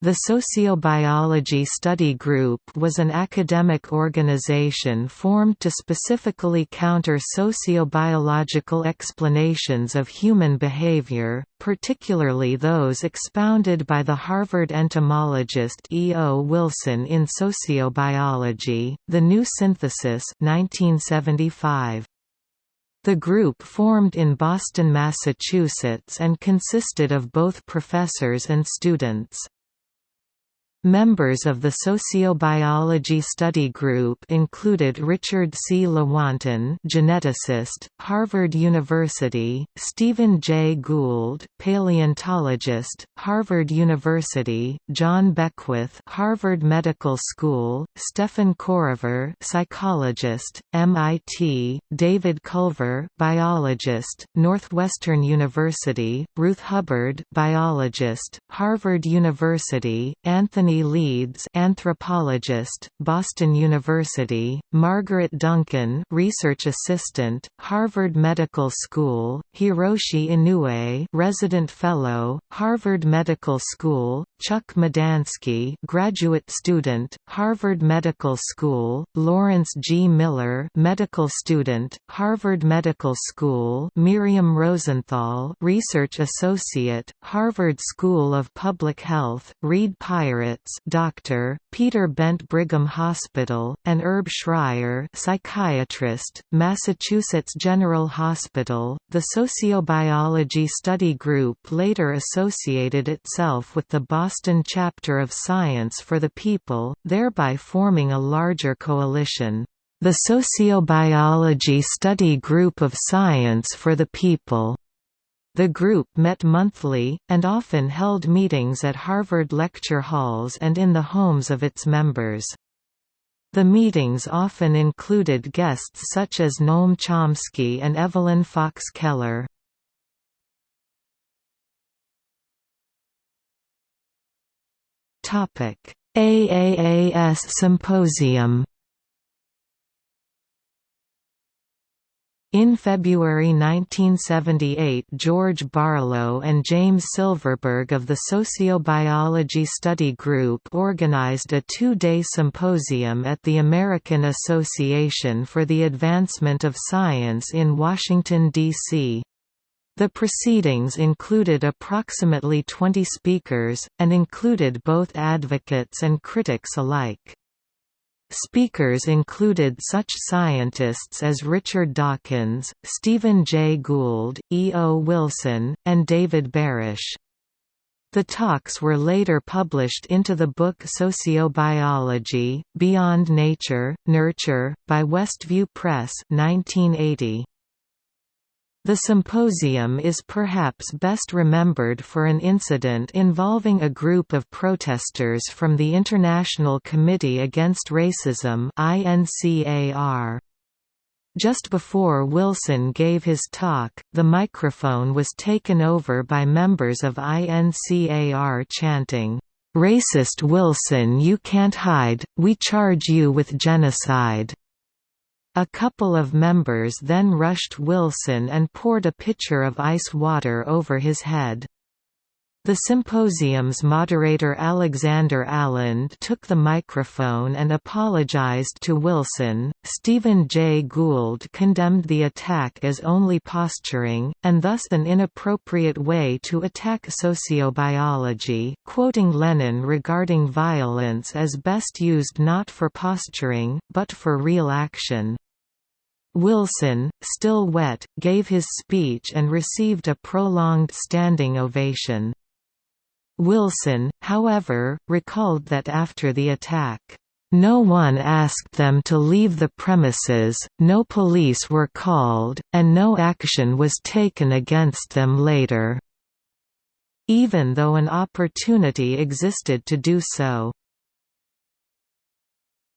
The Sociobiology Study Group was an academic organization formed to specifically counter sociobiological explanations of human behavior, particularly those expounded by the Harvard entomologist E. O. Wilson in Sociobiology, The New Synthesis 1975. The group formed in Boston, Massachusetts and consisted of both professors and students. Members of the sociobiology study group included Richard C. Lewontin geneticist, Harvard University, Stephen J. Gould paleontologist, Harvard University, Jon Beckwith Harvard Medical School, Stephen Chorover psychologist, MIT, David Culver biologist, Northwestern University, Ruth Hubbard biologist, Harvard University, Anthony Anthony Leeds anthropologist, Boston University, Margaret Duncan research assistant, Harvard Medical School, Hiroshi Inoue resident fellow, Harvard Medical School, Chuck Madansky graduate student, Harvard Medical School, Lawrence G. Miller medical student, Harvard Medical School Miriam Rosenthal research associate, Harvard School of Public Health, Reed Dr. Peter Bent Brigham Hospital, and Herb Schreier psychiatrist, Massachusetts General Hospital. The Sociobiology Study Group later associated itself with the Boston chapter of Science for the People, thereby forming a larger coalition. The Sociobiology Study Group of Science for the People the group met monthly, and often held meetings at Harvard lecture halls and in the homes of its members. The meetings often included guests such as Noam Chomsky and Evelyn Fox Keller. AAAS Symposium In February 1978 George Barlow and James Silverberg of the Sociobiology Study Group organized a two-day symposium at the American Association for the Advancement of Science in Washington, D.C. The proceedings included approximately 20 speakers, and included both advocates and critics alike. Speakers included such scientists as Richard Dawkins, Stephen Jay Gould, E. O. Wilson, and David Barash. The talks were later published into the book Sociobiology, Beyond Nature, Nurture, by Westview Press 1980. The symposium is perhaps best remembered for an incident involving a group of protesters from the International Committee Against Racism Just before Wilson gave his talk, the microphone was taken over by members of INCAR chanting, "'Racist Wilson you can't hide, we charge you with genocide' A couple of members then rushed Wilson and poured a pitcher of ice water over his head. The symposium's moderator Alexander Alland took the microphone and apologized to Wilson. Stephen Jay Gould condemned the attack as only posturing, and thus an inappropriate way to attack sociobiology, quoting Lenin regarding violence as best used not for posturing, but for real action. Wilson, still wet, gave his speech and received a prolonged standing ovation. Wilson, however, recalled that after the attack, "...no one asked them to leave the premises, no police were called, and no action was taken against them later." Even though an opportunity existed to do so.